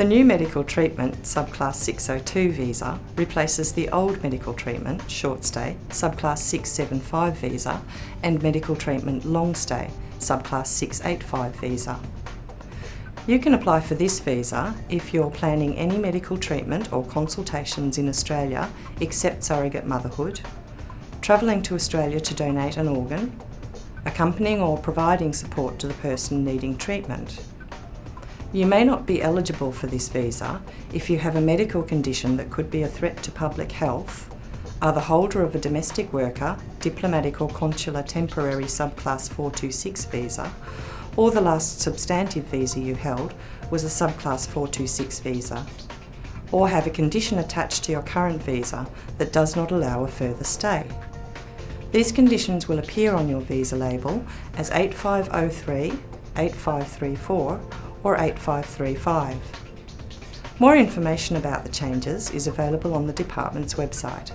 The new medical treatment subclass 602 visa replaces the old medical treatment short stay subclass 675 visa and medical treatment long stay subclass 685 visa. You can apply for this visa if you're planning any medical treatment or consultations in Australia except surrogate motherhood, travelling to Australia to donate an organ, accompanying or providing support to the person needing treatment, you may not be eligible for this visa if you have a medical condition that could be a threat to public health, are the holder of a domestic worker, diplomatic or consular temporary subclass 426 visa, or the last substantive visa you held was a subclass 426 visa, or have a condition attached to your current visa that does not allow a further stay. These conditions will appear on your visa label as 8503, 8534 or 8535. More information about the changes is available on the Department's website.